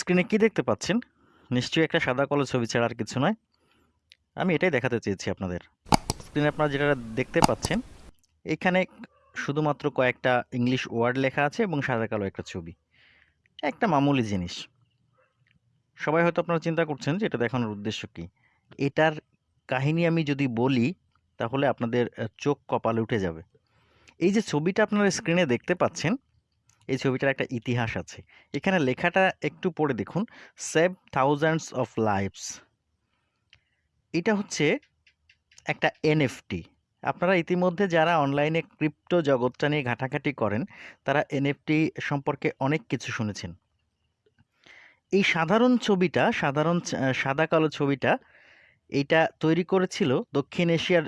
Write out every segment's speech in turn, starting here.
স্ক্রিনে কি দেখতে পাচ্ছেন? নিশ্চয়ই একটা সাদা কালো ছবি ছাড়া আর কিছু নয়। আমি এটাই দেখাতে চেয়েছি আপনাদের। স্ক্রিনে আপনারা যেটা দেখতে পাচ্ছেন, এখানে শুধুমাত্র কয়েকটা ইংলিশ ওয়ার্ড লেখা আছে এবং সাদা কালো একটা ছবি। একটা মামুলি জিনিস। সবাই হয়তো আপনারা চিন্তা করছেন যে এটা দেখানোর উদ্দেশ্য কি? এটার কাহিনী আমি যদি বলি, তাহলে আপনাদের চোখ কপালে উঠে যাবে। এই যে ছবিটা আপনারা স্ক্রিনে দেখতে পাচ্ছেন এই ছবিটার একটা ইতিহাস আছে। এখানে লেখাটা একটু পড়ে দেখুন সেভ থাউজেন্ডস অফ লাইভস এটা হচ্ছে একটা এনএফটি আপনারা ইতিমধ্যে যারা অনলাইনে ক্রিপ্টো জগৎটা নিয়ে ঘাটাঘাটি করেন, তারা এনএফটি সম্পর্কে অনেক কিছু শুনেছেন। এই সাধারণ ছবিটা, সাধারণ সাদা কালো ছবিটা এইটা তৈরি করেছিল দক্ষিণ এশিয়ার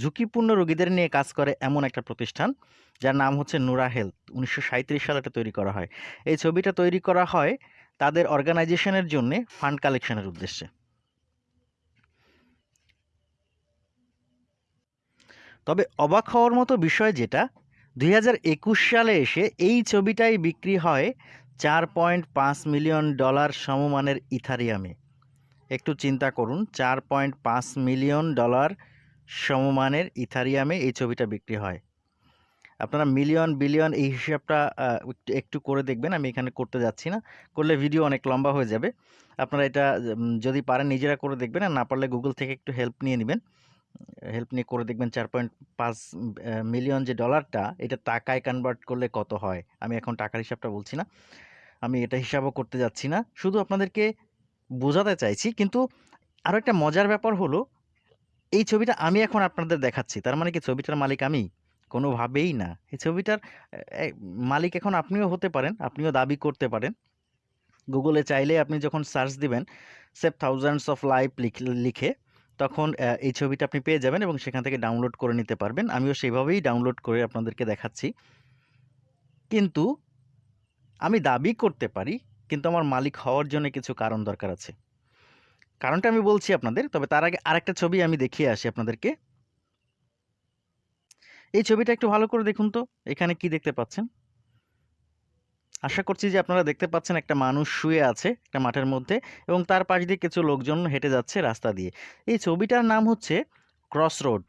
ঝুঁকিপূর্ণ রোগীদের নিয়ে কাজ করে এমন একটা প্রতিষ্ঠান, যার নাম হচ্ছে নুরা হেলথ। উনিশশো সাঁইত্রিশ সালে এটা তৈরি করা হয়। এই ছবিটা তৈরি করা হয় তাদের অর্গানাইজেশনের জন্য ফান্ড কালেকশনের উদ্দেশ্যে। তবে অবাক হওয়ার মতো বিষয় যেটা, দুই হাজার একুশ সালে এসে এই ছবিটাই বিক্রি হয় চার পয়েন্ট পাঁচ মিলিয়ন ডলার সমমানের ইথারিয়ামে। একটু চিন্তা করুন, চার পয়েন্ট পাঁচ মিলিয়ন ডলার সমমানের ইথারিয়ামে এই ছবিটা বিক্রি হয়। আপনারা মিলিয়ন বিলিয়ন এই হিসাবটা একটু করে দেখবেন, আমি এখানে করতে যাচ্ছি না। করলে ভিডিও অনেক লম্বা হয়ে যাবে। আপনারা এটা যদি পারেন নিজেরা করে দেখবেন আর না পারলে গুগল থেকে একটু হেল্প নিয়ে নেবেন। হেল্প নিয়ে করে দেখবেন চার পয়েন্ট পাঁচ মিলিয়ন যে ডলারটা এটা টাকায় কনভার্ট করলে কত হয়? আমি এখন টাকার হিসাবটা বলছি না। আমি এটা হিসাবও করতে যাচ্ছি না। শুধু আপনাদেরকে বোঝাতে চাইছি, কিন্তু আরও একটা মজার ব্যাপার হলো এই ছবিটা আমি এখন আপনাদের দেখাচ্ছি। তার মানে কি ছবিটার মালিক আমি? কোনোভাবেই না। এই ছবিটার মালিক এখন আপনিও হতে পারেন, আপনিও দাবি করতে পারেন। গুগলে চাইলে আপনি যখন সার্চ দিবেন সেভ থাউজেন্ডস অফ লাইভ লিখে তখন এই ছবিটা আপনি পেয়ে যাবেন এবং সেখান থেকে ডাউনলোড করে নিতে পারবেন। আমিও সেইভাবেই ডাউনলোড করে আপনাদেরকে দেখাচ্ছি। কিন্তু আমি দাবি করতে পারি, কিন্তু আমার মালিক হওয়ার জন্য কিছু কারণ দরকার আছে। কারণটা আমি বলছি আপনাদের, তবে তার আগে আরেকটা ছবি আমি দেখিয়ে আসি আপনাদেরকে। এই ছবিটা একটু ভালো করে দেখুন তো, এখানে কি দেখতে পাচ্ছেন? আশা করছি যে আপনারা দেখতে পাচ্ছেন একটা মানুষ শুয়ে আছে একটা মাঠের মধ্যে এবং তার পাশ দিয়ে কিছু লোকজন হেঁটে যাচ্ছে রাস্তা দিয়ে। এই ছবিটার নাম হচ্ছে ক্রস রোড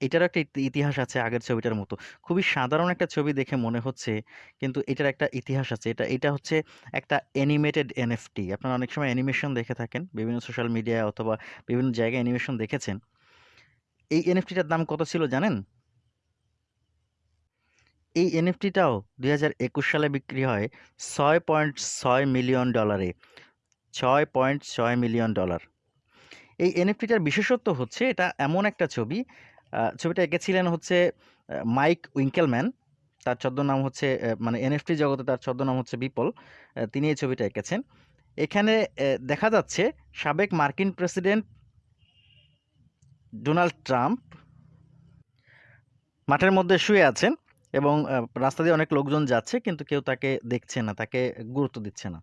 এটারও একটা ইতিহাস আছে আগের ছবিটার মতো। খুবই সাধারণ একটা ছবি দেখে মনে হচ্ছে, কিন্তু এটার একটা ইতিহাস আছে। এটা এটা হচ্ছে একটা অ্যানিমেটেড এনএফটি আপনারা অনেক সময় অ্যানিমেশন দেখে থাকেন, বিভিন্ন সোশ্যাল মিডিয়ায় অথবা বিভিন্ন জায়গায় অ্যানিমেশন দেখেছেন। এই এনএফটিটার দাম কত ছিল জানেন? এই এনএফটিটাও দুই হাজার একুশ সালে বিক্রি হয় ছয় পয়েন্ট ছয় মিলিয়ন ডলারে। ছয় পয়েন্ট ছয় মিলিয়ন ডলার। এই এনএফটিটার বিশেষত্ব হচ্ছে, এটা এমন একটা ছবি ছবিটা এঁকেছিলেন হচ্ছে মাইক উইঙ্কেলম্যান। তার ছদ্মনাম হচ্ছে মানে এনএফটি জগতে তার ছদ্মনাম হচ্ছে বিপল। তিনি এই ছবিটা এঁকেছেন। এখানে দেখা যাচ্ছে সাবেক মার্কিন প্রেসিডেন্ট ডোনাল্ড ট্রাম্প মাঠের মধ্যে শুয়ে আছেন এবং রাস্তা দিয়ে অনেক লোকজন যাচ্ছে, কিন্তু কেউ তাকে দেখছে না, তাকে গুরুত্ব দিচ্ছে না।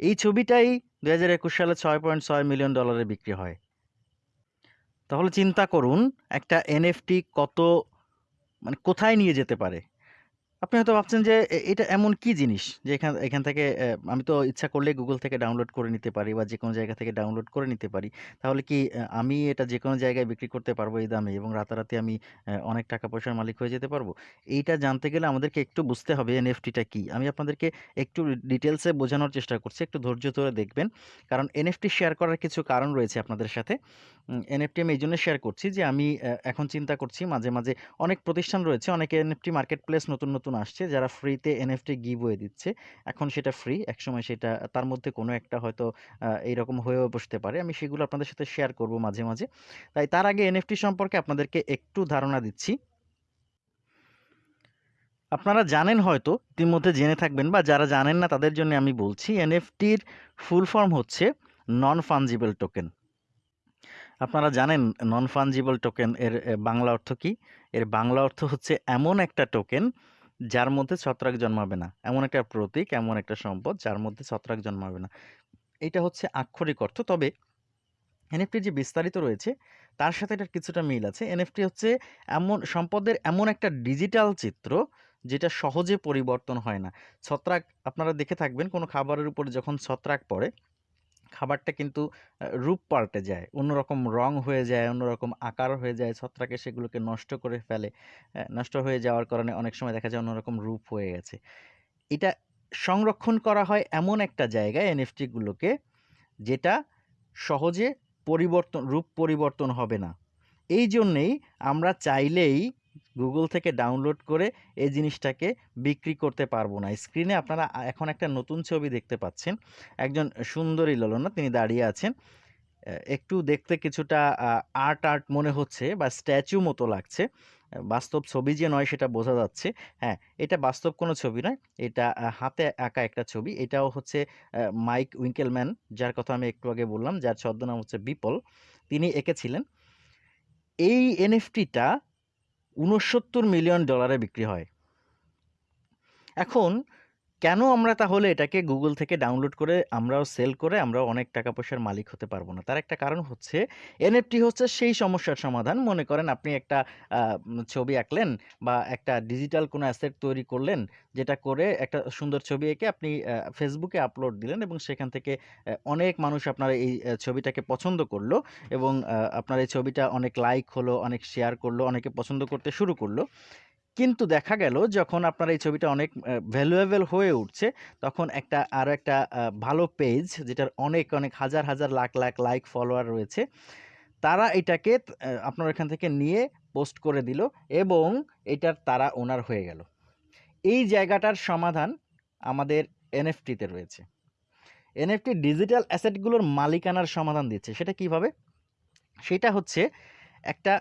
এই ছবিটাই দু হাজার একুশ সালে ছয় পয়েন্ট ছয় মিলিয়ন ডলারে বিক্রি হয়। তাহলে চিন্তা করুন একটা এনএফটি কত মানে কোথায় নিয়ে যেতে পারে? আপনি হয়তো ভাবছেন যে এটা এমন কি জিনিস? যে, এখান এখান থেকে আমি তো ইচ্ছা করলে গুগল থেকে ডাউনলোড করে নিতে পারি বা যে কোনো জায়গা থেকে ডাউনলোড করে নিতে পারি। তাহলে কি আমি এটা যে কোনো জায়গায় বিক্রি করতে পারব এই দামে এবং রাতারাতি আমি অনেক টাকা পয়সার মালিক হয়ে যেতে পারব? এইটা জানতে গেলে আমাদেরকে একটু বুঝতে হবে এনএফটিটা কি? আমি আপনাদেরকে একটু ডিটেলসে বোঝানোর চেষ্টা করছি, একটু ধৈর্য ধরে দেখবেন। কারণ এনএফটি শেয়ার করার কিছু কারণ রয়েছে আপনাদের সাথে। এনএফটি আমি এই জন্য শেয়ার করছি যে, আমি এখন চিন্তা করছি মাঝে মাঝে অনেক প্রতিষ্ঠান রয়েছে, অনেক এনএফটি মার্কেট প্লেস নতুন নতুন আসছে। যারা ফ্রিতে এনএফটি গিভ হয়ে দিচ্ছে, এখন সেটা ফ্রি একসময় সেটা, তার মধ্যে কোনো একটা হয়তো এইরকম হয়েও বসতে পারে। আমি সেগুলো আপনাদের সাথে শেয়ার করব মাঝে মাঝে। তাই তার আগে এনএফটি সম্পর্কে আপনাদেরকে একটু ধারণা দিচ্ছি। আপনারা জানেন হয়তো, ইতিমধ্যে জেনে থাকবেন বা যারা জানেন না, তাদের জন্য আমি বলছি এনএফটির ফুল ফর্ম হচ্ছে নন ফানজিবল টোকেন আপনারা জানেন নন ফানজিবল টোকেন এর বাংলা অর্থ কি? এর বাংলা অর্থ হচ্ছে এমন একটা টোকেন যার মধ্যে ছত্রাক জন্মাবে না। এমন একটা প্রতীক, এমন একটা সম্পদ যার মধ্যে ছত্রাক জন্মাবে না। এটা হচ্ছে আক্ষরিক অর্থ। তবে এনএফটির যে বিস্তারিত রয়েছে, তার সাথে এটার কিছুটা মিল আছে। এনএফটি হচ্ছে এমন, সম্পদের এমন একটা ডিজিটাল চিত্র যেটা সহজে পরিবর্তন হয় না। ছত্রাক, আপনারা দেখে থাকবেন, কোনো খাবারের উপর যখন ছত্রাক পড়ে খাবারটা কিন্তু রূপ পাল্টে যায়। অন্যরকম রং হয়ে যায়, অন্যরকম আকার হয়ে যায়। ছত্রাকে সেগুলোকে নষ্ট করে ফেলে। নষ্ট হয়ে যাওয়ার কারণে অনেক সময় দেখা যায় অন্যরকম রূপ হয়ে গেছে। এটা সংরক্ষণ করা হয় এমন একটা জায়গায় NFT গুলোকে যেটা সহজে পরিবর্তন রূপ পরিবর্তন হবে না। এই জন্যেই আমরা চাইলেই Google থেকে ডাউনলোড করে এই জিনিসটাকে বিক্রি করতে পারব না। স্ক্রিনে আপনারা এখন একটা নতুন ছবি দেখতে পাচ্ছেন। একজন সুন্দরী ললনা তিনি দাঁড়িয়ে আছেন। একটু দেখতে কিছুটা আর্ট, আর্ট মনে হচ্ছে বা স্ট্যাচু মতো লাগছে। বাস্তব ছবি যে নয় সেটা বোঝা যাচ্ছে। হ্যাঁ, এটা বাস্তব কোনো ছবি নয়। এটা হাতে আঁকা একটা ছবি। এটাও হচ্ছে মাইক উইঙ্কেলম্যান যার কথা আমি একটু আগে বললাম, যার ছদ্মনাম হচ্ছে বিপল। তিনি এঁকেছিলেন। এই NFT $৬৯ মিলিয়ন ডলারে বিক্রি হয়। এখন কেন আমরা তাহলে এটাকে গুগল থেকে ডাউনলোড করে আমরাও সেল করে আমরাও অনেক টাকা পয়সার মালিক হতে পারব না? তার একটা কারণ হচ্ছে NFT হচ্ছে সেই সমস্যার সমাধান। মনে করেন আপনি একটা ছবি আঁকলেন বা একটা ডিজিটাল কোনো অ্যাসেট তৈরি করলেন, যেটা করে একটা সুন্দর ছবি এঁকে আপনি ফেসবুকে আপলোড দিলেন এবং সেখান থেকে অনেক মানুষ আপনার এই ছবিটাকে পছন্দ করল এবং আপনার এই ছবিটা অনেক লাইক হলো, অনেক শেয়ার করল অনেকে পছন্দ করতে শুরু করল। কিন্তু দেখা গেল যখন আপনার এই ছবিটা অনেক ভ্যালুয়েবল হয়ে উঠছে, তখন একটা আরও একটা ভালো পেজ যেটার অনেক, অনেক হাজার, হাজার লাখ, লাখ লাইক ফলোয়ার রয়েছে। তারা এটাকে আপনার এখান থেকে নিয়ে পোস্ট করে দিল এবং এটার তারা ওনার হয়ে গেল। এই জায়গাটার সমাধান আমাদের এনএফটিতে রয়েছে। NFT ডিজিটাল অ্যাসেটগুলোর মালিকানার সমাধান দিচ্ছে। সেটা কীভাবে? সেটা হচ্ছে একটা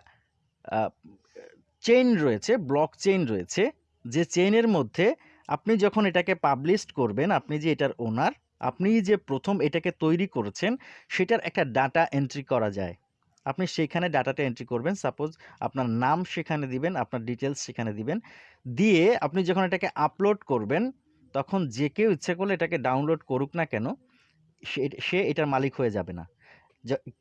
চেইন রয়েছে, ব্লক চেইন রয়েছে। যে চেইনের মধ্যে আপনি যখন এটাকে পাবলিশড করবেন, আপনি যে এটার ওনার, আপনি যে প্রথম এটাকে তৈরি করেছেন, সেটার একটা ডাটা এন্ট্রি করা যায়। আপনি সেইখানে ডাটাটা এন্ট্রি করবেন। সাপোজ আপনার নাম সেখানে দিবেন, আপনার ডিটেলস সেখানে দিবেন। দিয়ে আপনি যখন এটাকে আপলোড করবেন, তখন যে কেউ ইচ্ছে করলে এটাকে ডাউনলোড করুক না কেন, সে এটার মালিক হয়ে যাবে না।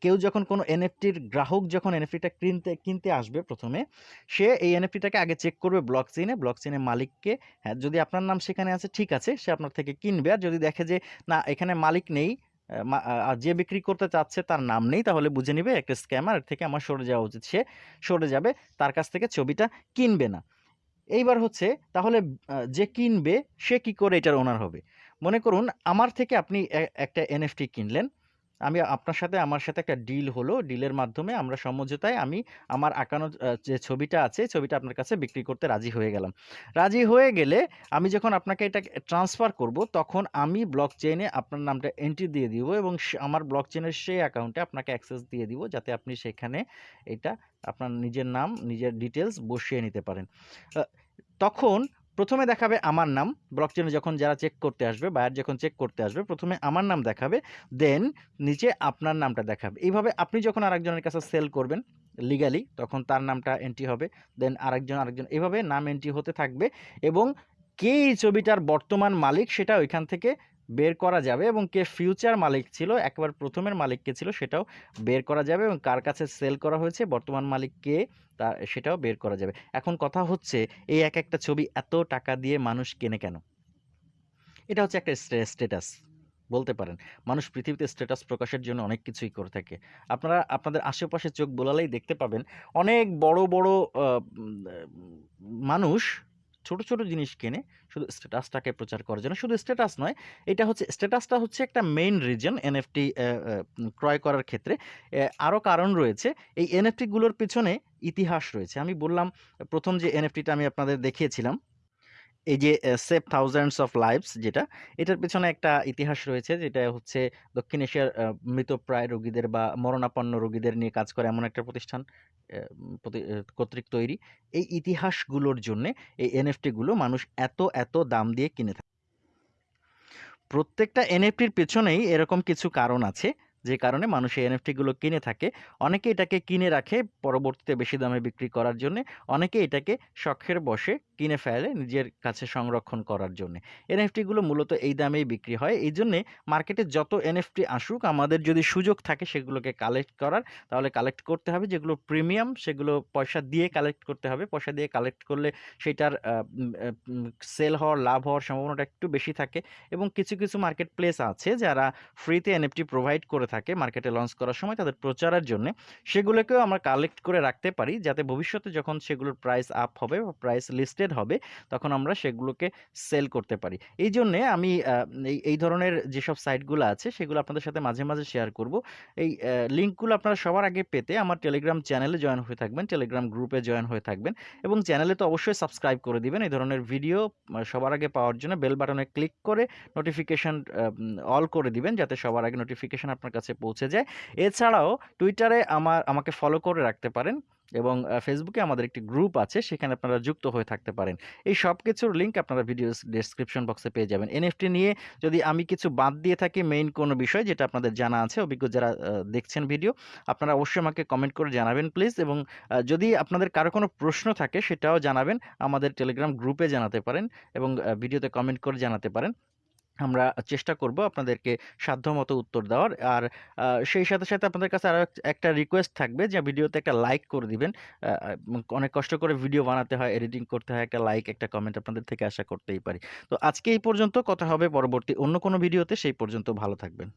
কেউ যখন কোনো NFT র গ্রাহক যখন NFT টা কিনতে কিনতে আসবে প্রথমে সে এই NFT টাকে আগে চেক করবে ব্লক চেইনে। ব্লক চেইনের মালিককে হ্যাঁ, যদি আপনার নাম সেখানে আছে ঠিক আছে, সে আপনার থেকে কিনবে। আর যদি দেখে যে না এখানে মালিক নেই, অ্যা মা আ যে বিক্রি করতে চাচ্ছে তার নাম নেই, তাহলে বুঝে নিবে একটা স্ক্যামার, থেকে আমার সরে যাওয়া উচিত। সে সরে যাবে। তার কাছ থেকে ছবিটা কিনবে না। এইবার হচ্ছে তাহলে যে কিনবে সে কি করে এটার ওনার হবে? মনে করুন আমার থেকে আপনি একটা NFT কিনলেন। আমি আপনার সাথে আমার সাথে একটা ডিল হলো। ডিলের মাধ্যমে আমরা সমঝোতায় আমি আমার আঁকানো যে ছবিটা আছে, ছবিটা আপনার কাছে বিক্রি করতে রাজি হয়ে গেলাম। রাজি হয়ে গেলে আমি যখন আপনাকে এটা ট্রান্সফার করব, তখন আমি ব্লক চেইনে আপনার নামটা এন্ট্রি দিয়ে দিব এবং আমার ব্লক চেইনের সেই অ্যাকাউন্টে আপনাকে অ্যাক্সেস দিয়ে দিব, যাতে আপনি সেখানে এটা আপনার নিজের নাম, নিজের ডিটেলস বসিয়ে নিতে পারেন। তখন ১ম এ দেখাবে আমার নাম। ব্লক চেইনে যখন যারা চেক করতে আসবে, বায়ার যখন চেক করতে আসবে, প্রথমে আমার নাম দেখাবে। দেন নিচে আপনার নামটা দেখাবে। এইভাবে আপনি যখন আরেকজনের কাছে সেল করবেন লিগালি তখন তার নামটা এন্ট্রি হবে। দেন আরেকজন, আরেকজন এভাবে নাম এন্ট্রি হতে থাকবে এবং কে এই ছবিটার বর্তমান মালিক সেটা ওইখান থেকে বের করা যাবে এবং কে ফিউচার মালিক ছিল, একেবারে ১ম এর মালিক কে ছিল সেটাও বের করা যাবে এবং কার কাছে সেল করা হয়েছে, বর্তমান মালিক কে তা সেটাও বের করা যাবে। এখন কথা হচ্ছে এই এক একটা ছবি এত টাকা দিয়ে মানুষ কেনে কেন? এটা হচ্ছে একটা স্টে স্ট্যাটাস বলতে পারেন। মানুষ পৃথিবীতে স্ট্যাটাস প্রকাশের জন্য অনেক কিছুই করে থাকে। আপনারা আপনাদের আশেপাশে চোখ বোলালেই দেখতে পাবেন অনেক বড়, বড় মানুষ ছোট, ছোট জিনিস কেনে শুধু স্ট্যাটাসটাকে প্রচার করার জন্য। শুধু স্ট্যাটাস নয়, এটা হচ্ছে স্ট্যাটাসটা হচ্ছে একটা মেইন রিজন অ্যা ক্রয় করার ক্ষেত্রে। আরও কারণ রয়েছে। এই এনএফটিগুলোর গুলোর পেছনে ইতিহাস রয়েছে। আমি বললাম প্রথম যে এনএফটিটা আমি আপনাদের দেখিয়েছিলাম। এই যে সেভ থাউজেন্ডস অফ লাইভস যেটা, এটার পেছনে একটা ইতিহাস রয়েছে যেটা হচ্ছে দক্ষিণ এশিয়ার মৃতপ্রায় রোগীদের বা মরণাপন্ন রোগীদের নিয়ে কাজ করে এমন একটা প্রতিষ্ঠান কর্তৃক তৈরি। এই ইতিহাসগুলোর জন্যে এই এনএফটিগুলো গুলো মানুষ এত, এত দাম দিয়ে কিনে থাকে। প্রত্যেকটা এনএফটির পেছনেই এরকম কিছু কারণ আছে। যে কারণে মানুষ এই এনএফটিগুলো কিনে থাকে। অনেকে এটাকে কিনে রাখে পরবর্তীতে বেশি দামে বিক্রি করার জন্য। অনেকে এটাকে শখের বসে কিনে ফেলে নিজের কাছে সংরক্ষণ করার জন্য। এনএফটিগুলো মূলত এই দামেই বিক্রি হয়। এই জন্যে মার্কেটে যত এনএফটি আসুক, আমাদের যদি সুযোগ থাকে সেগুলোকে কালেক্ট করার, তাহলে কালেক্ট করতে হবে। যেগুলো প্রিমিয়াম সেগুলো পয়সা দিয়ে কালেক্ট করতে হবে। পয়সা দিয়ে কালেক্ট করলে সেটার সেল হওয়ার, লাভ হওয়ার সম্ভাবনাটা একটু বেশি থাকে। এবং কিছু কিছু মার্কেট প্লেস আছে যারা ফ্রিতে এনএফটি প্রোভাইড করে থাকে মার্কেটে লঞ্চ করার সময় তাদের প্রচারের জন্য, সেগুলোকেও আমরা কালেক্ট করে রাখতে পারি যাতে ভবিষ্যতে যখন সেগুলোর প্রাইস আপ হবে বা প্রাইস লিস্টেড হবে, তখন আমরা সেগুলোকে সেল করতে পারি। এই জন্যে আমি এই ধরনের যেসব সাইটগুলো আছে, সেগুলো আপনাদের সাথে মাঝে মাঝে শেয়ার করব। এই লিঙ্কগুলো আপনারা সবার আগে পেতে আমার টেলিগ্রাম চ্যানেলে জয়েন হয়ে থাকবেন টেলিগ্রাম গ্রুপে জয়েন হয়ে থাকবেন এবং চ্যানেলে তো অবশ্যই সাবস্ক্রাইব করে দিবেন। এই ধরনের ভিডিও সবার আগে পাওয়ার জন্য বেল বাটনে ক্লিক করে নোটিফিকেশান অল করে দিবেন যাতে সবার আগে নোটিফিকেশান আপনার কাছে পৌঁছে যায়। এছাড়াও টুইটারে আমার, আমাকে ফলো করে রাখতে পারেন এবং ফেসবুকে আমাদের একটি গ্রুপ আছে, সেখানে আপনারা যুক্ত হয়ে থাকতে পারেন। এই সব কিছুর লিঙ্ক আপনারা ভিডিও ডেসক্রিপশন বক্সে পেয়ে যাবেন। এনএফটি নিয়ে যদি আমি কিছু বাদ দিয়ে থাকি মেইন কোনো বিষয়, যেটা আপনাদের জানা আছে, অভিজ্ঞ যারা দেখছেন ভিডিও আপনারা অবশ্যই আমাকে কমেন্ট করে জানাবেন প্লিজ এবং যদি আপনাদের কারও কোনো প্রশ্ন থাকে, সেটাও জানাবেন। আমাদের টেলিগ্রাম গ্রুপে জানাতে পারেন এবং ভিডিওতে কমেন্ট করে জানাতে পারেন। আমরা চেষ্টা করব আপনাদেরকে সাধ্যমতো উত্তর দেওয়ার। আর সেই সাথে সাথে আপনাদের কাছে আরও একটা রিকোয়েস্ট থাকবে যে ভিডিওতে একটা লাইক করে দিবেন। অনেক কষ্ট করে ভিডিও বানাতে হয় এডিটিং করতে হয়, একটা লাইক একটা কমেন্ট আপনাদের থেকে আশা করতেই পারি। তো আজকে এই পর্যন্ত, কথা হবে পরবর্তী অন্য কোনো ভিডিওতে সেই পর্যন্ত ভালো থাকবেন।